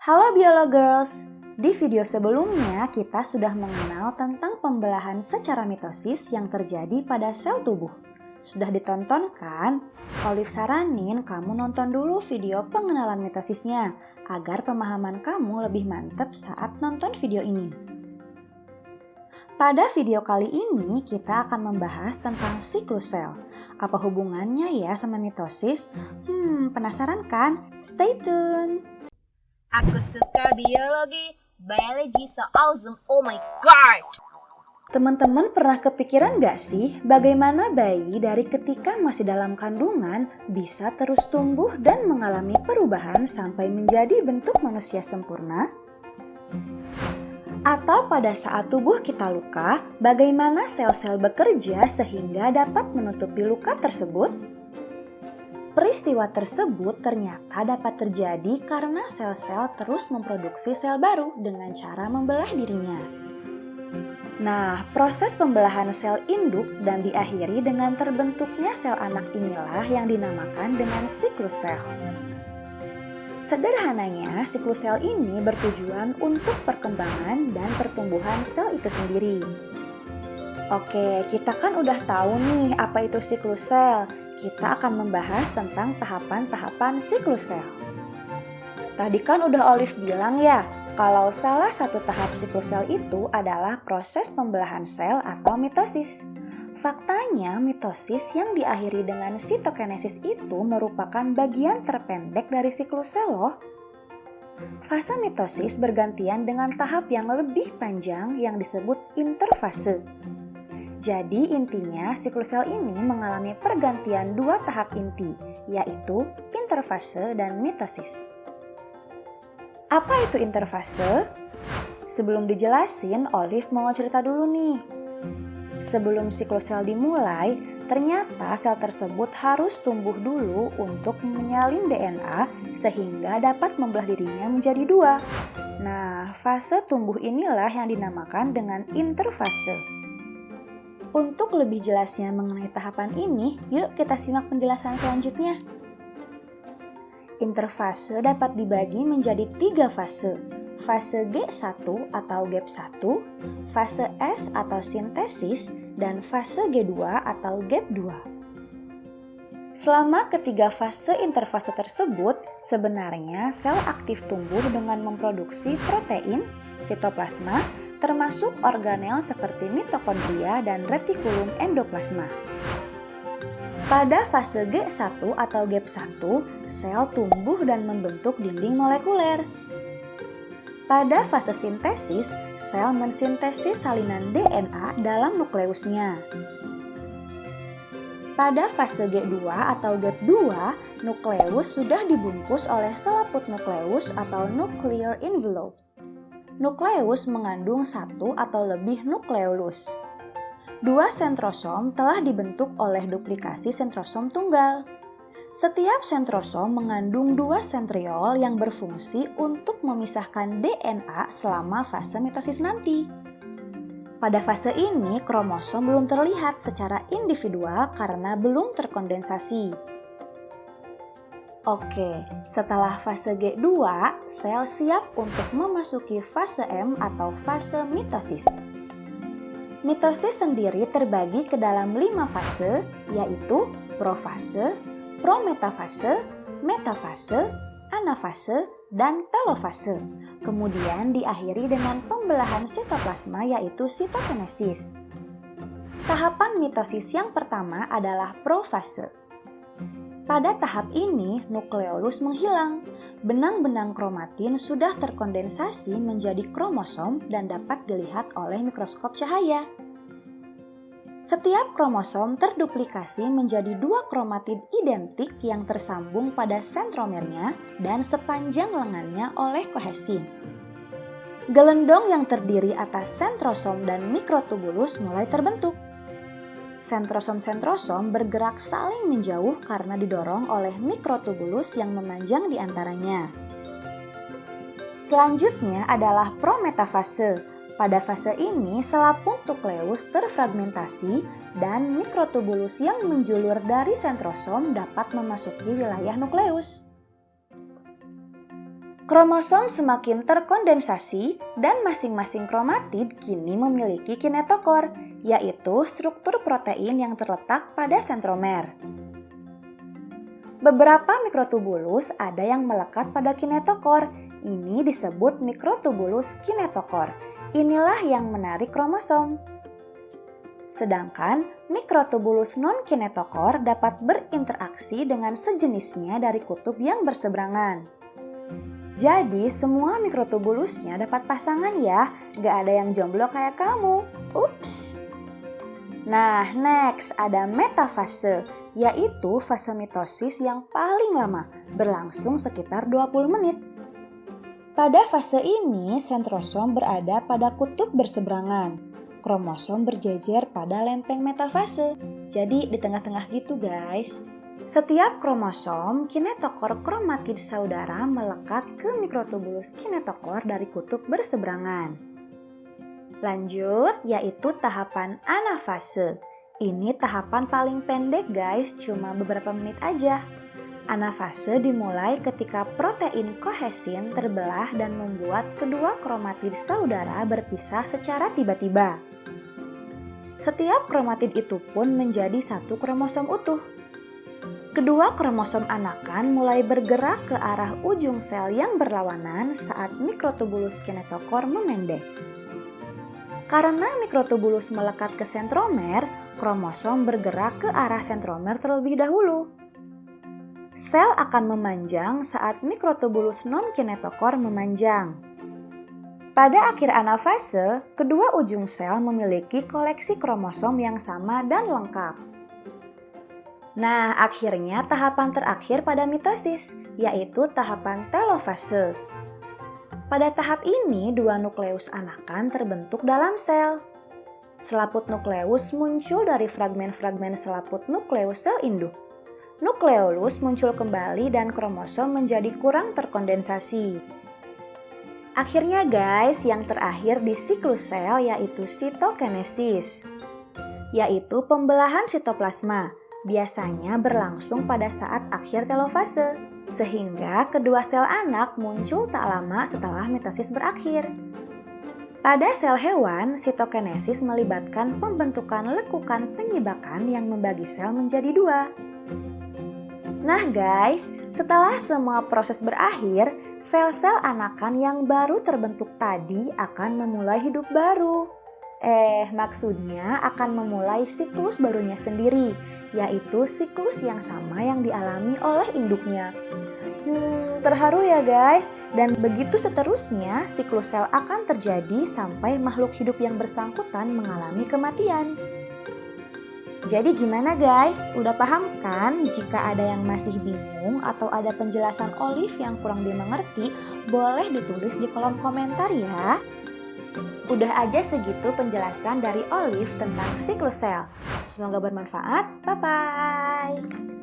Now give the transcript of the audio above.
Halo Biologirls! Di video sebelumnya kita sudah mengenal tentang pembelahan secara mitosis yang terjadi pada sel tubuh. Sudah ditonton kan? Olive saranin kamu nonton dulu video pengenalan mitosisnya agar pemahaman kamu lebih mantap saat nonton video ini. Pada video kali ini kita akan membahas tentang siklus sel. Apa hubungannya ya sama mitosis? Hmm, penasaran kan? Stay tune! Aku suka biologi. Biology so awesome. Oh my god. Teman-teman pernah kepikiran gak sih bagaimana bayi dari ketika masih dalam kandungan bisa terus tumbuh dan mengalami perubahan sampai menjadi bentuk manusia sempurna? Atau pada saat tubuh kita luka, bagaimana sel-sel bekerja sehingga dapat menutupi luka tersebut? Peristiwa tersebut ternyata dapat terjadi karena sel-sel terus memproduksi sel baru dengan cara membelah dirinya. Nah, proses pembelahan sel induk dan diakhiri dengan terbentuknya sel anak inilah yang dinamakan dengan siklus sel. Sederhananya, siklus sel ini bertujuan untuk perkembangan dan pertumbuhan sel itu sendiri. Oke, kita kan udah tahu nih apa itu siklus sel kita akan membahas tentang tahapan-tahapan siklus sel. Tadi kan udah Olive bilang ya, kalau salah satu tahap siklus sel itu adalah proses pembelahan sel atau mitosis. Faktanya, mitosis yang diakhiri dengan sitokinesis itu merupakan bagian terpendek dari siklus sel loh. Fase mitosis bergantian dengan tahap yang lebih panjang yang disebut interfase. Jadi intinya siklus sel ini mengalami pergantian dua tahap inti, yaitu interfase dan mitosis. Apa itu interfase? Sebelum dijelasin, Olive mau cerita dulu nih. Sebelum siklus sel dimulai, ternyata sel tersebut harus tumbuh dulu untuk menyalin DNA sehingga dapat membelah dirinya menjadi dua. Nah, fase tumbuh inilah yang dinamakan dengan interfase. Untuk lebih jelasnya mengenai tahapan ini, yuk kita simak penjelasan selanjutnya. Interfase dapat dibagi menjadi tiga fase, fase G1 atau GAP 1, fase S atau sintesis, dan fase G2 atau GAP 2. Selama ketiga fase interfase tersebut, sebenarnya sel aktif tumbuh dengan memproduksi protein, sitoplasma, termasuk organel seperti mitokondria dan retikulum endoplasma. Pada fase G1 atau GAP1, sel tumbuh dan membentuk dinding molekuler. Pada fase sintesis, sel mensintesis salinan DNA dalam nukleusnya. Pada fase G2 atau GAP2, nukleus sudah dibungkus oleh selaput nukleus atau nuclear envelope nukleus mengandung satu atau lebih nukleolus. Dua sentrosom telah dibentuk oleh duplikasi sentrosom tunggal. Setiap sentrosom mengandung dua sentriol yang berfungsi untuk memisahkan DNA selama fase mitosis nanti. Pada fase ini, kromosom belum terlihat secara individual karena belum terkondensasi. Oke, setelah fase G2, sel siap untuk memasuki fase M atau fase mitosis. Mitosis sendiri terbagi ke dalam lima fase, yaitu profase, prometafase, metafase, anafase, dan telofase. Kemudian diakhiri dengan pembelahan sitoplasma yaitu sitokinesis. Tahapan mitosis yang pertama adalah profase. Pada tahap ini, nukleolus menghilang. Benang-benang kromatin sudah terkondensasi menjadi kromosom dan dapat dilihat oleh mikroskop cahaya. Setiap kromosom terduplikasi menjadi dua kromatid identik yang tersambung pada sentromernya dan sepanjang lengannya oleh kohesin. Gelendong yang terdiri atas sentrosom dan mikrotubulus mulai terbentuk. Sentrosom-sentrosom bergerak saling menjauh karena didorong oleh mikrotubulus yang memanjang di antaranya. Selanjutnya adalah prometafase. Pada fase ini, selaput nukleus terfragmentasi dan mikrotubulus yang menjulur dari sentrosom dapat memasuki wilayah nukleus. Kromosom semakin terkondensasi dan masing-masing kromatid kini memiliki kinetokor, yaitu struktur protein yang terletak pada sentromer. Beberapa mikrotubulus ada yang melekat pada kinetokor. Ini disebut mikrotubulus kinetokor. Inilah yang menarik kromosom. Sedangkan mikrotubulus non-kinetokor dapat berinteraksi dengan sejenisnya dari kutub yang berseberangan. Jadi semua mikrotubulusnya dapat pasangan ya, gak ada yang jomblo kayak kamu. Ups. Nah, next ada metafase, yaitu fase mitosis yang paling lama, berlangsung sekitar 20 menit. Pada fase ini, sentrosom berada pada kutub berseberangan. Kromosom berjejer pada lempeng metafase. Jadi di tengah-tengah gitu guys. Setiap kromosom kinetokor kromatid saudara melekat ke mikrotubulus kinetokor dari kutub berseberangan. Lanjut, yaitu tahapan anafase. Ini tahapan paling pendek guys, cuma beberapa menit aja. Anafase dimulai ketika protein kohesin terbelah dan membuat kedua kromatid saudara berpisah secara tiba-tiba. Setiap kromatid itu pun menjadi satu kromosom utuh. Kedua kromosom anakan mulai bergerak ke arah ujung sel yang berlawanan saat mikrotubulus kinetokor memendek. Karena mikrotubulus melekat ke sentromer, kromosom bergerak ke arah sentromer terlebih dahulu. Sel akan memanjang saat mikrotubulus non-kinetokor memanjang. Pada akhir anafase, kedua ujung sel memiliki koleksi kromosom yang sama dan lengkap. Nah, akhirnya tahapan terakhir pada mitosis, yaitu tahapan telofase. Pada tahap ini, dua nukleus anakan terbentuk dalam sel. Selaput nukleus muncul dari fragmen-fragmen selaput nukleus sel induk. Nukleolus muncul kembali dan kromosom menjadi kurang terkondensasi. Akhirnya guys, yang terakhir di siklus sel yaitu sitokinesis, yaitu pembelahan sitoplasma biasanya berlangsung pada saat akhir telofase, sehingga kedua sel anak muncul tak lama setelah mitosis berakhir. Pada sel hewan, sitokinesis melibatkan pembentukan lekukan penyibakan yang membagi sel menjadi dua. Nah guys, setelah semua proses berakhir, sel-sel anakan yang baru terbentuk tadi akan memulai hidup baru. Eh, maksudnya akan memulai siklus barunya sendiri, yaitu siklus yang sama yang dialami oleh induknya. Hmm, terharu ya guys, dan begitu seterusnya siklus sel akan terjadi sampai makhluk hidup yang bersangkutan mengalami kematian. Jadi gimana guys? Udah paham kan? Jika ada yang masih bingung atau ada penjelasan Olive yang kurang dimengerti, boleh ditulis di kolom komentar ya. Udah aja segitu penjelasan dari Olive tentang siklus sel. Semoga bermanfaat. Bye-bye.